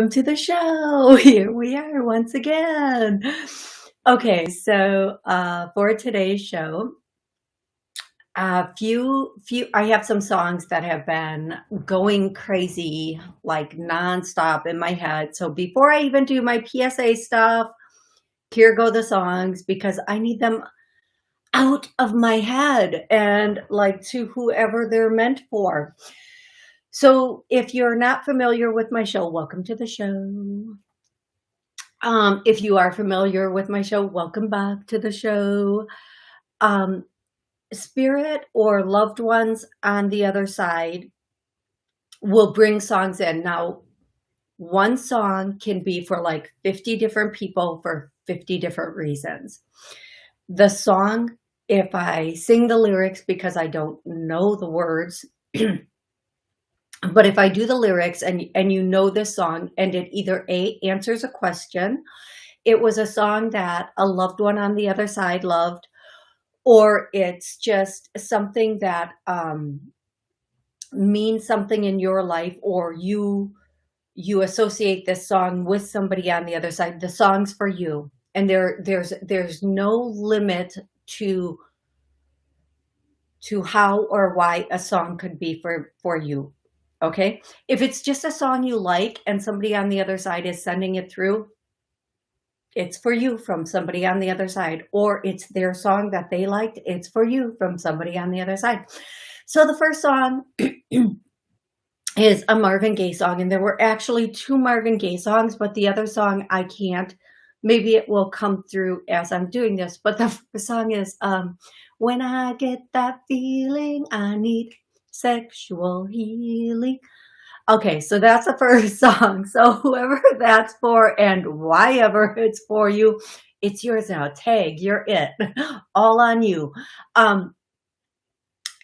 Welcome to the show. Here we are once again. Okay, so uh, for today's show, a few, few, I have some songs that have been going crazy, like nonstop in my head. So before I even do my PSA stuff, here go the songs because I need them out of my head and like to whoever they're meant for. So if you're not familiar with my show, welcome to the show. Um, if you are familiar with my show, welcome back to the show. Um, spirit or loved ones on the other side will bring songs in. Now, one song can be for like 50 different people for 50 different reasons. The song, if I sing the lyrics because I don't know the words, but if I do the lyrics and, and you know this song and it either A, answers a question, it was a song that a loved one on the other side loved, or it's just something that um, means something in your life or you you associate this song with somebody on the other side, the song's for you. And there there's there's no limit to to how or why a song could be for for you Okay. If it's just a song you like and somebody on the other side is sending it through, it's for you from somebody on the other side, or it's their song that they liked. It's for you from somebody on the other side. So the first song is a Marvin Gaye song, and there were actually two Marvin Gaye songs, but the other song I can't. Maybe it will come through as I'm doing this, but the, song is um, When I Get That Feeling I Need sexual healing. Okay, so that's the first song. So whoever that's for and why ever it's for you, it's yours now. Tag, you're it. All on you. Um,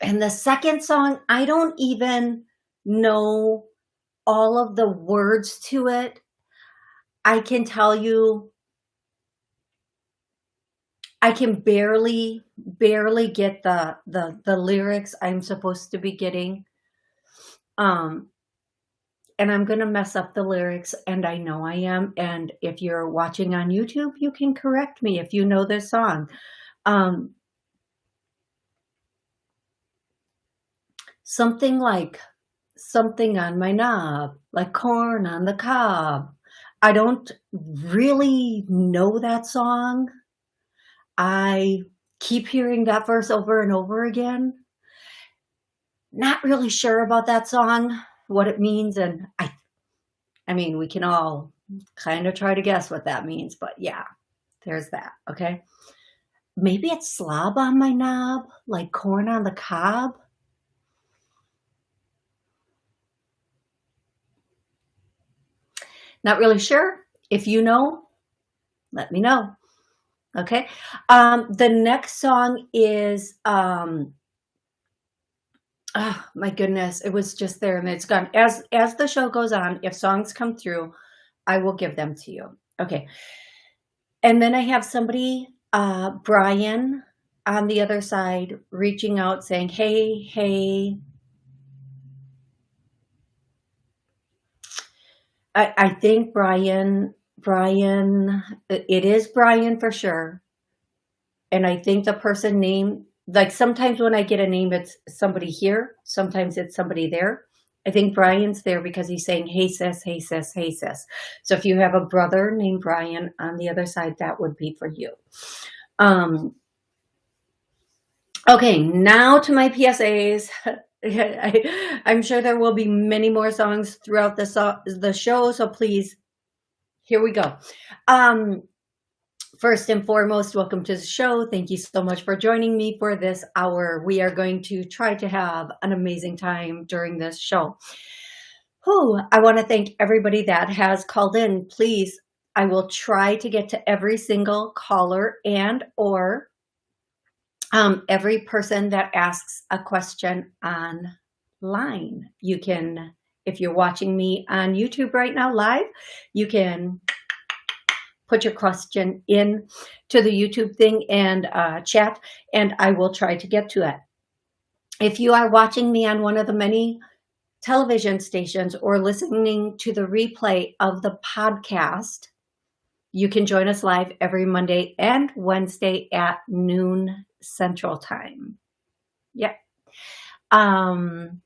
and the second song, I don't even know all of the words to it. I can tell you I can barely, barely get the, the, the lyrics I'm supposed to be getting. Um, and I'm going to mess up the lyrics and I know I am. And if you're watching on YouTube, you can correct me if you know this song. Um, something like something on my knob, like corn on the cob. I don't really know that song. I keep hearing that verse over and over again. Not really sure about that song, what it means. And I, I mean, we can all kind of try to guess what that means, but yeah, there's that. Okay. Maybe it's slob on my knob, like corn on the cob. Not really sure. If you know, let me know. Okay. Um, the next song is, um, oh my goodness, it was just there and it's gone. As, as the show goes on, if songs come through, I will give them to you. Okay. And then I have somebody, uh, Brian on the other side, reaching out saying, Hey, hey, I, I think Brian Brian, it is Brian for sure. And I think the person name, like sometimes when I get a name, it's somebody here. Sometimes it's somebody there. I think Brian's there because he's saying, hey sis, hey sis, hey sis. So if you have a brother named Brian on the other side, that would be for you. Um, okay, now to my PSAs. I, am sure there will be many more songs throughout the, so the show, so please here we go. Um, first and foremost, welcome to the show. Thank you so much for joining me for this hour. We are going to try to have an amazing time during this show. who I want to thank everybody that has called in. Please, I will try to get to every single caller and or um, every person that asks a question online. You can, if you're watching me on YouTube right now live, you can put your question in to the YouTube thing and uh, chat, and I will try to get to it. If you are watching me on one of the many television stations or listening to the replay of the podcast, you can join us live every Monday and Wednesday at noon Central Time. Yep. Um,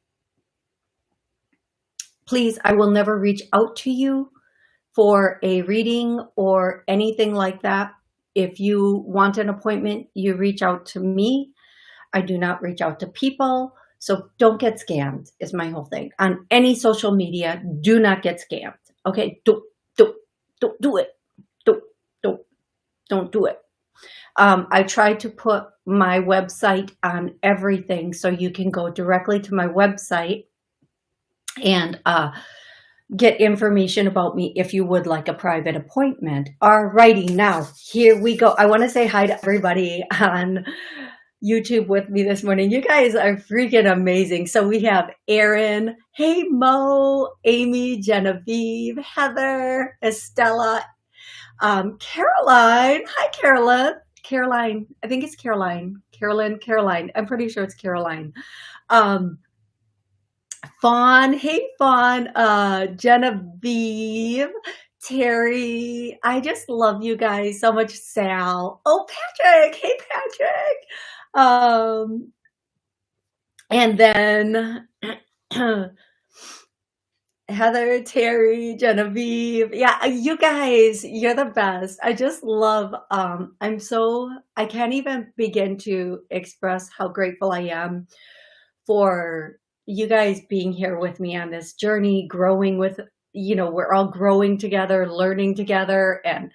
please, I will never reach out to you for a reading or anything like that. If you want an appointment, you reach out to me. I do not reach out to people. So don't get scammed is my whole thing. On any social media, do not get scammed. Okay, don't, don't, don't do it. Don't, don't, don't do it. Um, I try to put my website on everything so you can go directly to my website and uh, get information about me if you would like a private appointment. Alrighty, now here we go. I want to say hi to everybody on YouTube with me this morning. You guys are freaking amazing. So we have Erin, hey Mo, Amy, Genevieve, Heather, Estella, um, Caroline. Hi, Caroline. Caroline. I think it's Caroline. Carolyn, Caroline. I'm pretty sure it's Caroline. Um, Fawn, hey Fawn, uh, Genevieve, Terry, I just love you guys so much. Sal, oh Patrick, hey Patrick, um, and then Heather, Terry, Genevieve. Yeah, you guys, you're the best. I just love, um, I'm so, I can't even begin to express how grateful I am for you guys being here with me on this journey, growing with, you know, we're all growing together, learning together and,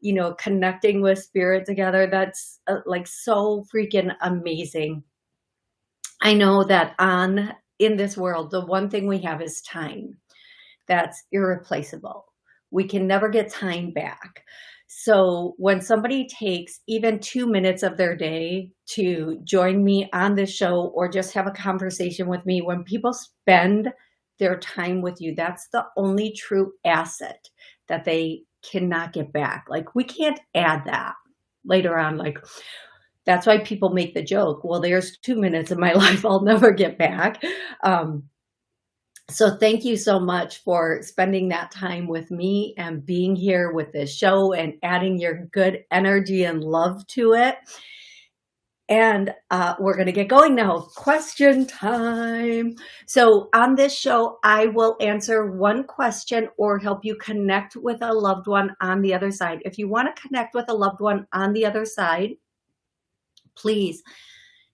you know, connecting with spirit together. That's uh, like so freaking amazing. I know that on in this world, the one thing we have is time. That's irreplaceable. We can never get time back. So when somebody takes even two minutes of their day to join me on this show or just have a conversation with me, when people spend their time with you, that's the only true asset that they cannot get back. Like we can't add that later on. Like that's why people make the joke. Well, there's two minutes of my life I'll never get back. Um, so thank you so much for spending that time with me and being here with this show and adding your good energy and love to it. And uh, we're going to get going now. Question time. So on this show, I will answer one question or help you connect with a loved one on the other side. If you want to connect with a loved one on the other side, please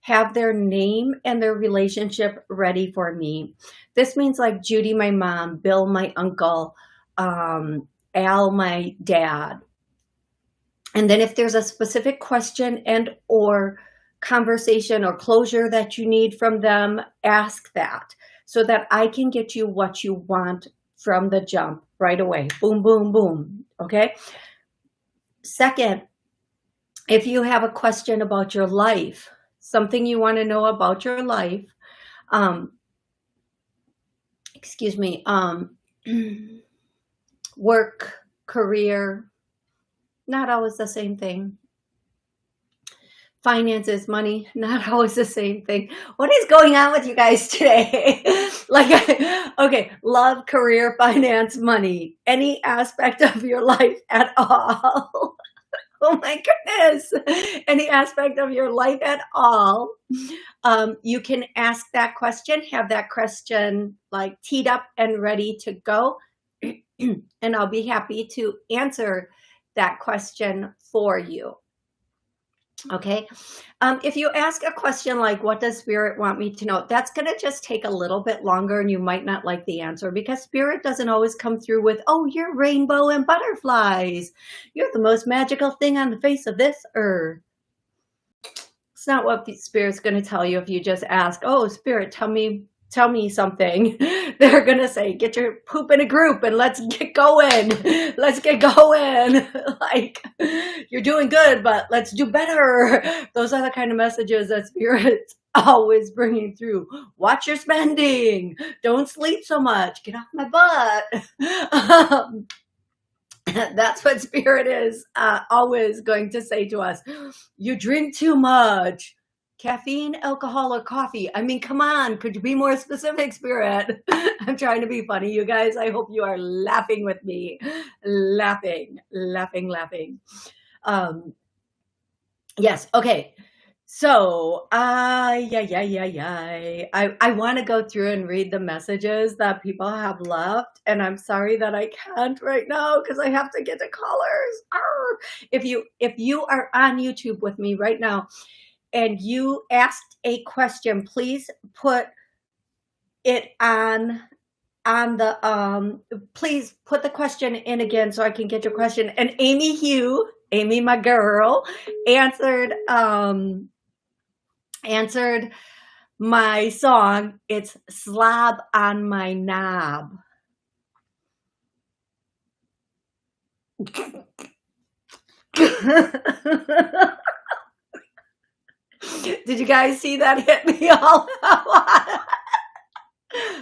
have their name and their relationship ready for me. This means like Judy, my mom, Bill, my uncle, um, Al, my dad. And then if there's a specific question and or conversation or closure that you need from them, ask that so that I can get you what you want from the jump right away. Boom, boom, boom. Okay. Second, if you have a question about your life, something you want to know about your life, um, excuse me, um, work, career, not always the same thing. Finances, money, not always the same thing. What is going on with you guys today? like, okay, love, career, finance, money, any aspect of your life at all. oh my goodness, any aspect of your life at all, um, you can ask that question, have that question like teed up and ready to go. and I'll be happy to answer that question for you. Okay. Um, if you ask a question like, what does spirit want me to know? That's going to just take a little bit longer and you might not like the answer because spirit doesn't always come through with, oh, you're rainbow and butterflies. You're the most magical thing on the face of this earth. It's not what the spirit's going to tell you if you just ask, oh, spirit, tell me tell me something, they're gonna say, get your poop in a group and let's get going. Let's get going. like, you're doing good, but let's do better. Those are the kind of messages that spirits always bringing through. Watch your spending. Don't sleep so much. Get off my butt. Um, that's what spirit is uh, always going to say to us. You drink too much caffeine, alcohol, or coffee. I mean, come on, could you be more specific, Spirit? I'm trying to be funny, you guys. I hope you are laughing with me. Laughing, laughing, laughing. Um, yes, okay. So, uh, yeah, yeah, yeah, yeah. I, I want to go through and read the messages that people have left. And I'm sorry that I can't right now because I have to get to callers. Arr! If you, if you are on YouTube with me right now and you asked a question, please put it on on the um please put the question in again so I can get your question. And Amy Hugh, Amy my girl, answered um answered my song. It's Slob on My Knob. Did you guys see that hit me all?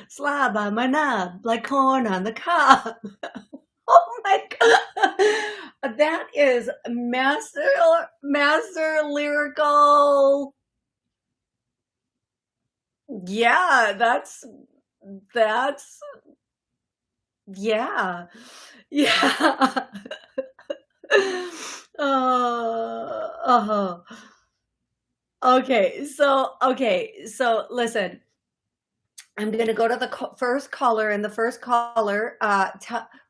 Slab on my knob, like corn on the cob. oh my god, that is master, master lyrical. Yeah, that's that's yeah, yeah. uh, uh -huh. Okay, so okay, so listen. I'm gonna go to the first caller, and the first caller, uh,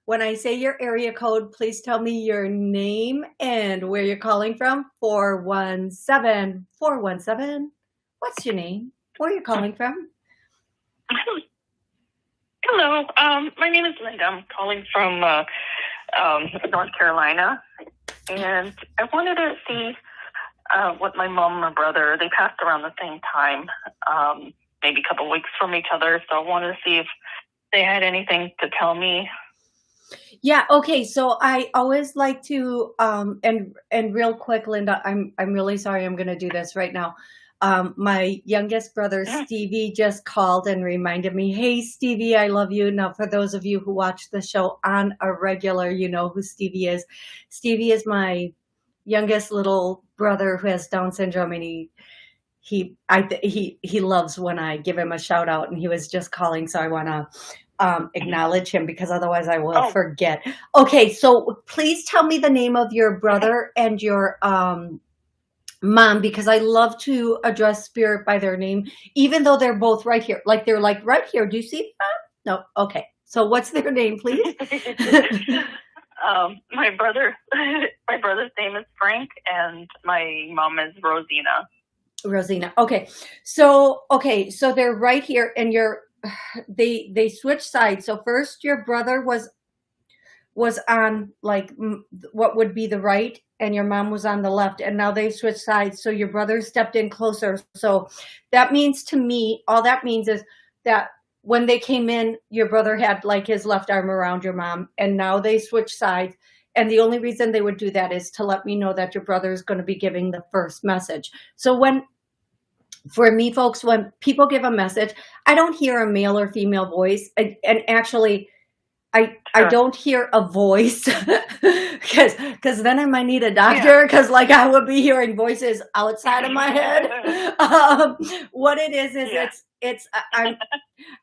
when I say your area code, please tell me your name and where you're calling from. 417 417. What's your name? Where are you calling from? Hello, um, my name is Linda. I'm calling from uh, um, North Carolina, and I wanted to see uh, with my mom and my brother. They passed around the same time, um, maybe a couple weeks from each other. So I wanted to see if they had anything to tell me. Yeah. Okay. So I always like to, um, and and real quick, Linda, I'm I'm really sorry. I'm going to do this right now. Um, my youngest brother Stevie just called and reminded me, "Hey, Stevie, I love you." Now, for those of you who watch the show on a regular, you know who Stevie is. Stevie is my youngest little brother who has Down syndrome, and he he I he he loves when I give him a shout out, and he was just calling, so I want to um, acknowledge him because otherwise I will oh. forget. Okay, so please tell me the name of your brother and your um, mom because I love to address spirit by their name, even though they're both right here. Like they're like right here. Do you see that? No. Okay. So what's their name, please? Um, my brother, my brother's name is Frank, and my mom is Rosina. Rosina. Okay, so okay, so they're right here, and you're they they switch sides. So first, your brother was was on like what would be the right, and your mom was on the left, and now they switch sides. So your brother stepped in closer. So that means to me, all that means is that when they came in, your brother had like his left arm around your mom and now they switch sides. And the only reason they would do that is to let me know that your brother is going to be giving the first message. So when, for me folks, when people give a message, I don't hear a male or female voice. And, and actually, I I don't hear a voice because because then I might need a doctor because yeah. like I would be hearing voices outside of my head. Um, what it is is yeah. it's it's I'm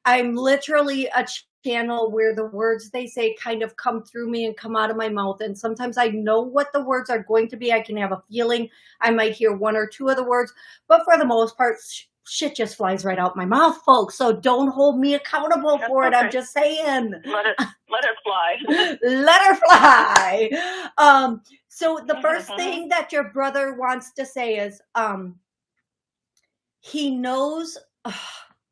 I'm literally a channel where the words they say kind of come through me and come out of my mouth. And sometimes I know what the words are going to be. I can have a feeling. I might hear one or two of the words, but for the most part, shit just flies right out my mouth, folks. So don't hold me accountable That's for it. I'm just saying. Let it let her fly. let her fly. Um, so the 1st mm-hmm. thing that your brother wants to say is um he knows oh,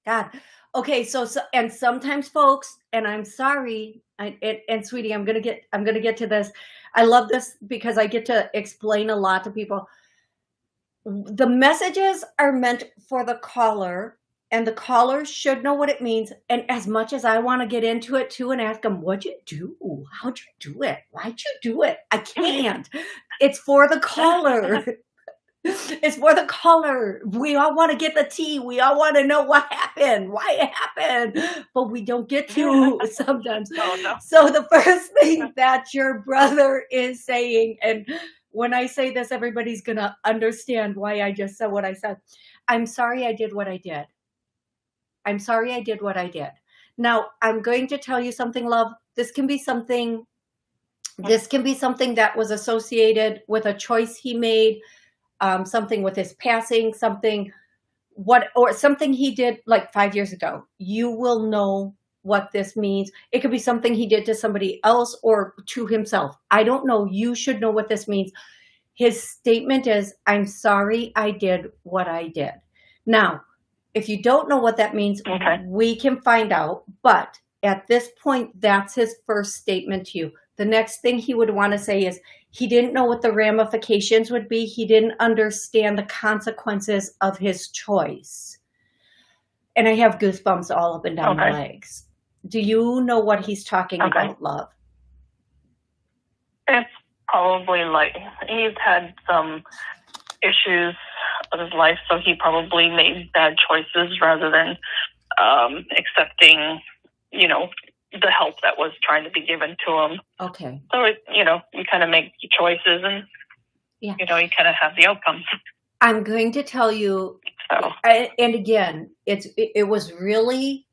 God. Okay, so, so and sometimes folks, and I'm sorry, I, and, and sweetie, I'm gonna get I'm gonna get to this. I love this because I get to explain a lot to people. The messages are meant for the caller and the caller should know what it means. And as much as I want to get into it too and ask them, what'd you do? How'd you do it? Why'd you do it? I can't. It's for the caller. it's for the caller. We all want to get the tea. We all want to know what happened, why it happened, but we don't get to sometimes. Oh, no. So the first thing that your brother is saying, and when I say this, everybody's going to understand why I just said what I said. I'm sorry I did what I did. I'm sorry I did what I did. Now, I'm going to tell you something, love. This can be something, this can be something that was associated with a choice he made, um, something with his passing, something, what, or something he did like five years ago. You will know what this means. It could be something he did to somebody else or to himself. I don't know. You should know what this means. His statement is, I'm sorry I did what I did. Now, if you don't know what that means, Okay. we can find out. But at this point, that's his first statement to you. The next thing he would want to say is he didn't know what the ramifications would be. He didn't understand the consequences of his choice. And I have goosebumps all up and down my legs. Do you know what he's talking Okay. about, love? It's probably like he's had some issues of his life, so he probably made bad choices rather than um, accepting, you know, the help that was trying to be given to him. Okay. So it, you know, you kind of make choices, and Yeah. you know, you kind of have the outcomes. I'm going to tell you So I- and again, it's it, it was really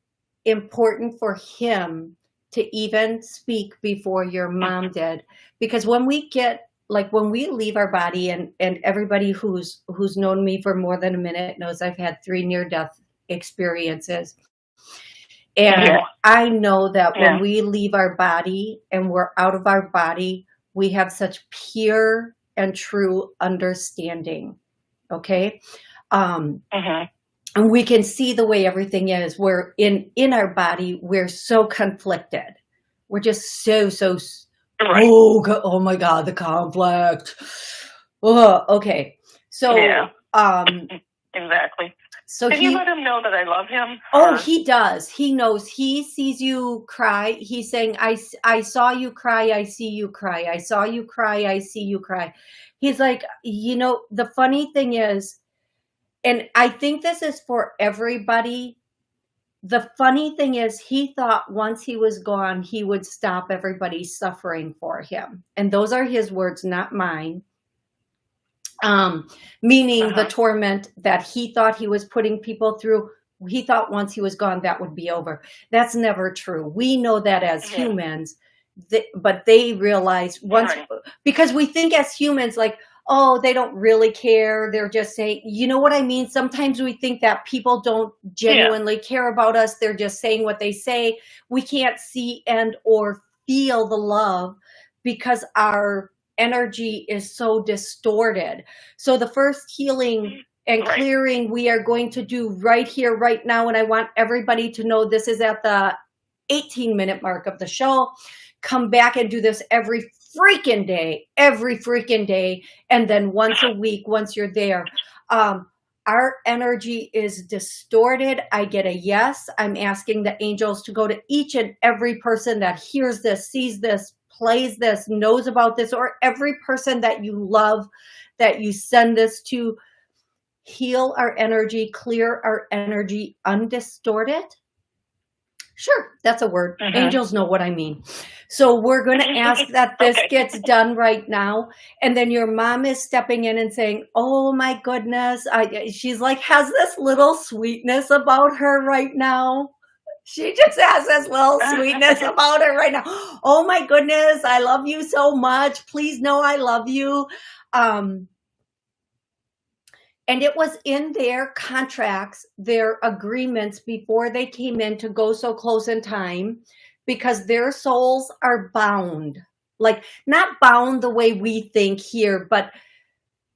important for him to even speak before your mom did, because when we get like when we leave our body, and and everybody who's who's known me for more than a minute knows I've had three near death experiences, and Yeah. I know that Yeah. when we leave our body and we're out of our body, we have such pure and true understanding. Okay. Um, mhm. And we can see the way everything is. We're in in our body we're so conflicted. We're just so so right. oh oh my god the conflict. Oh okay. So Yeah. um Exactly. so Can he you let him know that I love him? oh Or- he does. He knows. He sees you cry. He's saying i s- i saw you cry. I see you cry. I saw you cry. I see you cry. He's like you know the funny thing is and I think this is for everybody. The funny thing is, he thought once he was gone, he would stop everybody suffering for him. And those are his words, not mine. Um, meaning the Uh-huh. torment that he thought he was putting people through. He thought once he was gone, that would be over. That's never true. We know that as Yeah. humans, th- but they realize once, Right. because we think as humans, like, oh, they don't really care. They're just saying, you know what I mean? Sometimes we think that people don't genuinely care about us. They're just saying what they say. We can't see and or feel the love because our energy is so distorted. So the first healing and Right. clearing we are going to do right here, right now. And I want everybody to know this is at the 18 minute mark of the show. Come back and do this every freaking day, every freaking day. And then once a week, once you're there. Um, our energy is distorted. I get a yes. I'm asking the angels to go to each and every person that hears this, sees this, plays this, knows about this, or every person that you love that you send this to. Heal our energy, clear our energy, undistorted. Sure, that's a word. Mhm. Angels know what I mean. So we're going to ask that this Okay. gets done right now. And then your mom is stepping in and saying, Oh my goodness. I, she's like, has this little sweetness about her right now. She just has this little sweetness about her right now. Oh my goodness. I love you so much. Please know I love you. Um, and it was in their contracts, their agreements before they came in to go so close in time because their souls are bound. Like, not bound the way we think here, but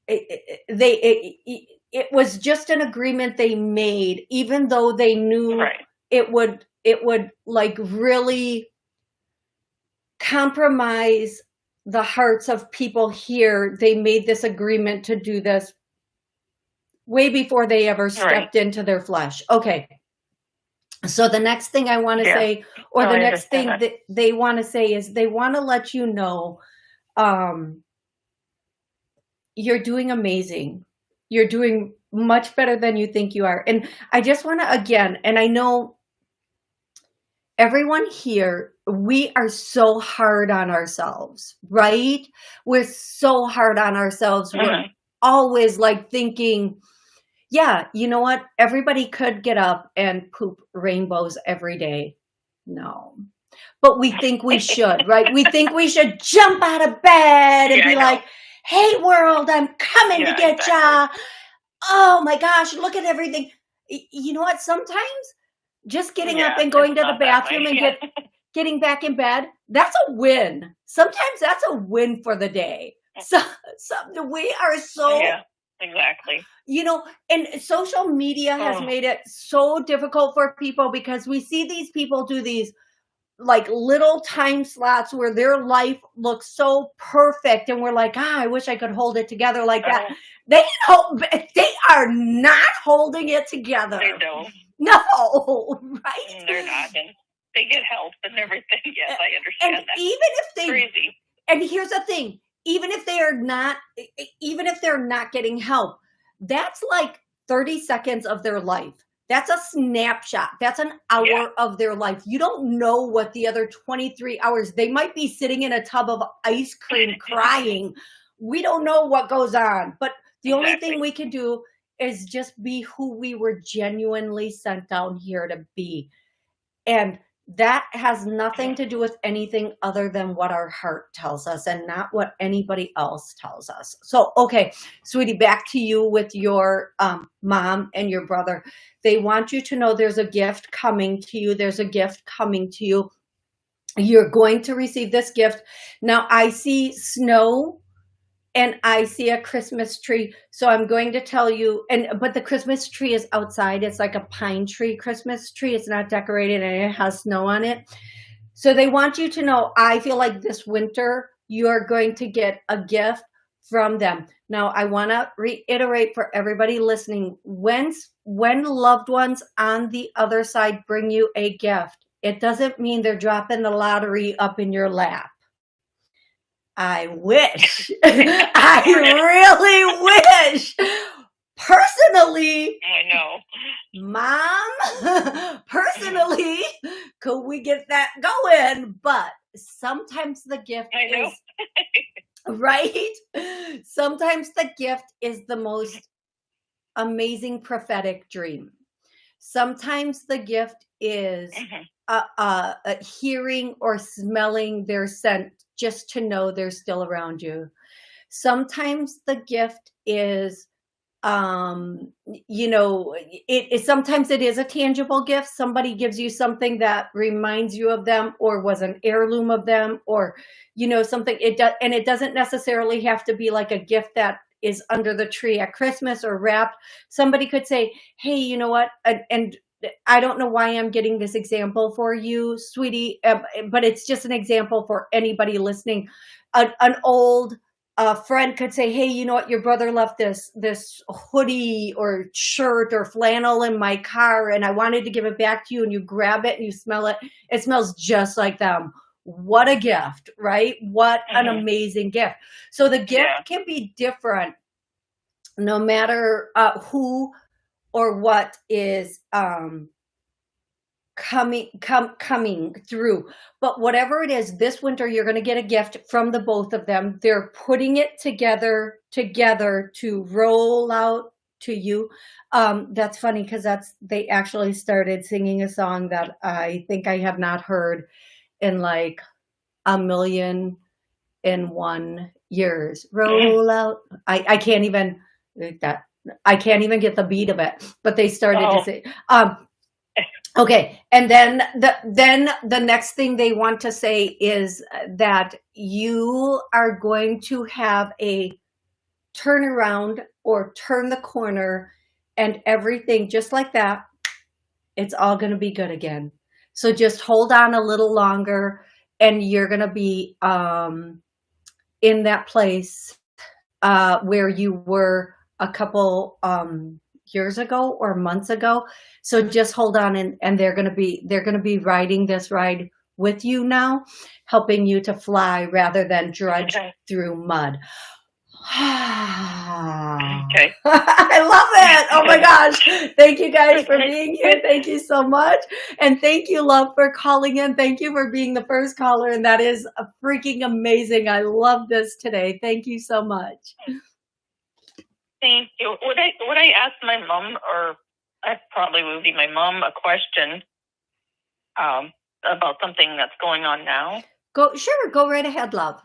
it, it- they, it, it, was just an agreement they made, even though they knew Right. it would, it would like really compromise the hearts of people here. They made this agreement to do this way before they ever stepped into their flesh. Okay. So the next thing I want to Yeah. say, or No, the I next thing that. that they want to say is they want to let you know, um, you're doing amazing. You're doing much better than you think you are. And I just want to, again, and I know everyone here, we are so hard on ourselves, right? We're so hard on ourselves. We're Mhm. always like thinking, yeah, you know what? Everybody could get up and poop rainbows every day. No. But we think we should, right? We think we should jump out of bed and Yeah, be like, hey world, I'm coming to Yeah, get exactly. ya. Oh my gosh, look at everything. You know what? Sometimes just getting up and going to the bathroom and get getting back in bed, that's a win. Sometimes that's a win for the day. So, so we are so yeah, exactly. you know, and social media has Oh. made it so difficult for people because we see these people do these like little time slots where their life looks so perfect and we're like, ah, I wish I could hold it together like that. Oh, They don't, they are not holding it together. they don't. No, right? They're not. And they get help and everything. Yes, I And understand that. even if they Crazy. and here's the thing even if they are not even if they're not getting help that's like 30 seconds of their life. That's a snapshot. That's an hour Yeah. of their life. You don't know what the other 23 hours they might be sitting in a tub of ice cream crying. We don't know what goes on but the only thing we can do is just be who we were genuinely sent down here to be. And that has nothing to do with anything other than what our heart tells us and not what anybody else tells us. So, okay, sweetie, back to you with your um, mom and your brother. They want you to know there's a gift coming to you. There's a gift coming to you. You're going to receive this gift. Now, I see snow and I see a Christmas tree. So I'm going to tell you, and but the Christmas tree is outside. It's like a pine tree Christmas tree. It's not decorated and it has snow on it. So they want you to know, I feel like this winter you are going to get a gift from them. Now I want to reiterate for everybody listening, when when loved ones on the other side bring you a gift, it doesn't mean they're dropping the lottery up in your lap. I wish. I really wish. Personally, I know. mom, personally, could we get that going? But sometimes the gift I know. is right. Sometimes the gift is the most amazing prophetic dream. Sometimes the gift is Mhm. Uh, uh, uh, hearing or smelling their scent just to know they're still around you. Sometimes the gift is, um, you know, it, it sometimes it is a tangible gift. Somebody gives you something that reminds you of them, or was an heirloom of them, or you know something. It does, and it doesn't necessarily have to be like a gift that is under the tree at Christmas or wrapped. Somebody could say, "Hey, you know what?" and, and I don't know why I'm getting this example for you, sweetie, uh, but it's just an example for anybody listening. A, an old uh, friend could say, "Hey, you know what? Your brother left this this hoodie or shirt or flannel in my car, and I wanted to give it back to you." And you grab it and you smell it; it smells just like them. What a gift, right? What an Mhm. amazing gift. So the gift Yeah. can be different, no matter uh, who or what is um coming come coming through. But whatever it is this winter you're going to get a gift from the both of them. They're putting it together together to roll out to you. Um that's funny because that's they actually started singing a song that i think i have not heard in like a million and one years. Roll out. I i can't even that i can't even get the beat of it but they started to Oh. say um okay and then the then the next thing they want to say is that you are going to have a turnaround or turn the corner and everything just like that it's all going to be good again so just hold on a little longer and you're going to be um in that place uh where you were a couple um years ago or months ago. So just hold on and, and they're going to be, they're going to be riding this ride with you now, helping you to fly rather than drudge okay. through mud. okay. I love it. Oh my gosh. Thank you guys for being here. Thank you so much. And thank you, love, for calling in. Thank you for being the first caller. And that is freaking amazing. I love this today. Thank you so much. Thank you. Would I would I ask my mom or I probably would be my mom a question um, about something that's going on now? Go sure, go right ahead, love.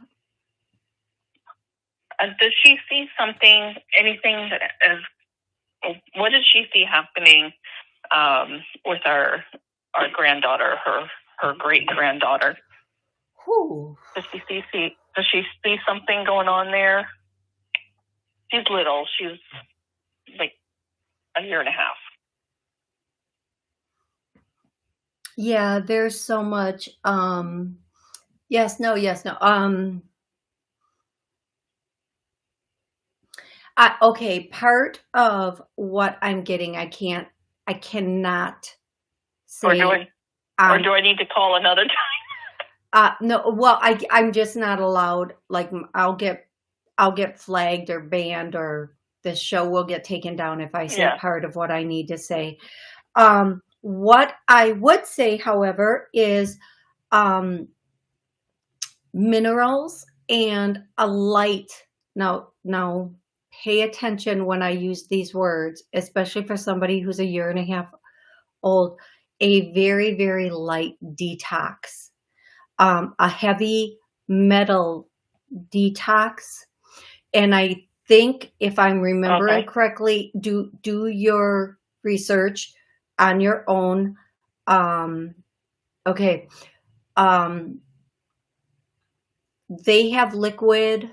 Uh, does she see something, anything that is, what does she see happening um, with our our granddaughter, her her great granddaughter? Who Does she see, see does she see something going on there? She's little. She's like a year and a half. Yeah, there's so much. Um, yes, no, yes, no. Um, I, okay, part of what I'm getting, I can't, I cannot say. Or do I, um, or do I need to call another time? uh, no, well, I, I'm just not allowed. Like, I'll get, I'll get flagged or banned, or the show will get taken down if I say yeah. part of what I need to say. Um, what I would say, however, is um, minerals and a light. Now, now pay attention when I use these words, especially for somebody who's a year and a half old, a very, very light detox, um, a heavy metal detox. And I think if I'm remembering okay. correctly, do, do your research on your own. Um, okay. Um, they have liquid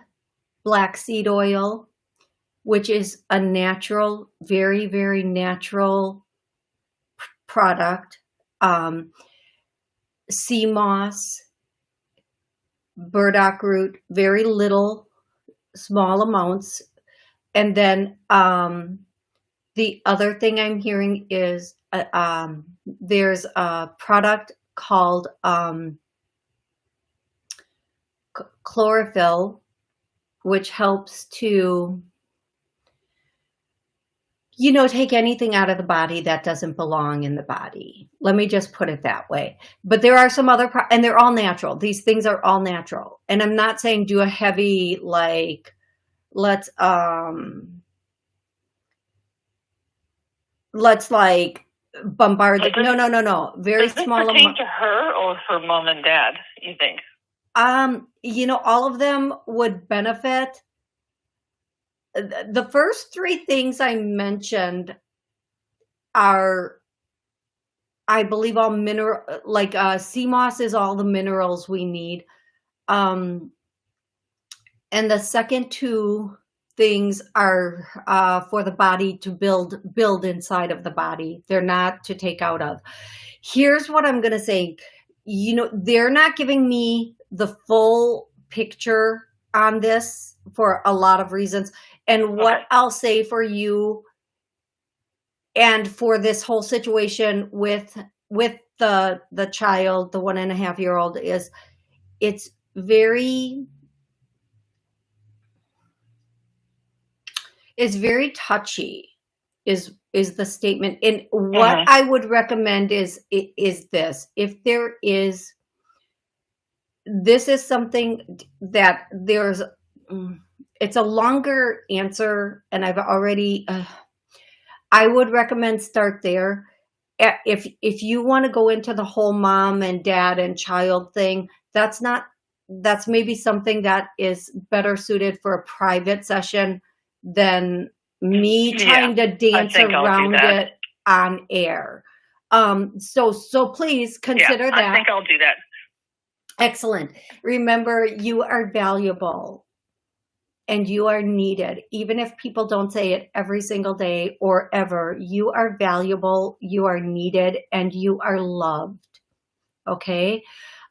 black seed oil which is a natural, very, very natural product. Um, sea moss, burdock root, very little, small amounts. And then um, the other thing I'm hearing is uh, um, there's a product called um, chlorophyll, which helps to you know, take anything out of the body that doesn't belong in the body. Let me just put it that way. But there are some other, and they're all natural. These things are all natural. And I'm not saying do a heavy, like, let's, um, let's like bombard. The, no, no, no, no. Very does small. Does to her or her mom and dad, you think? Um, you know, all of them would benefit the first three things I mentioned are, I believe all mineral, like uh, sea moss is all the minerals we need. Um, and the second two things are uh, for the body to build, build inside of the body. They're not to take out of. Here's what I'm going to say. You know, they're not giving me the full picture on this for a lot of reasons. And what okay. I'll say for you and for this whole situation with with the the child, the one and a half year old is it's very it's very touchy is is the statement and what uh -huh. i would recommend is is this if there is this is something that there's mm, it's a longer answer and I've already, uh, I would recommend start there. If, if you want to go into the whole mom and dad and child thing, that's not, that's maybe something that is better suited for a private session than me trying yeah, to dance around it on air. Um, so, so please consider yeah, that. I think I'll do that. Excellent. Remember, you are valuable and you are needed. Even if people don't say it every single day or ever, you are valuable, you are needed, and you are loved. Okay?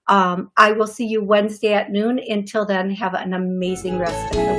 Um, I will see you Wednesday at noon. Until then, have an amazing rest of the week.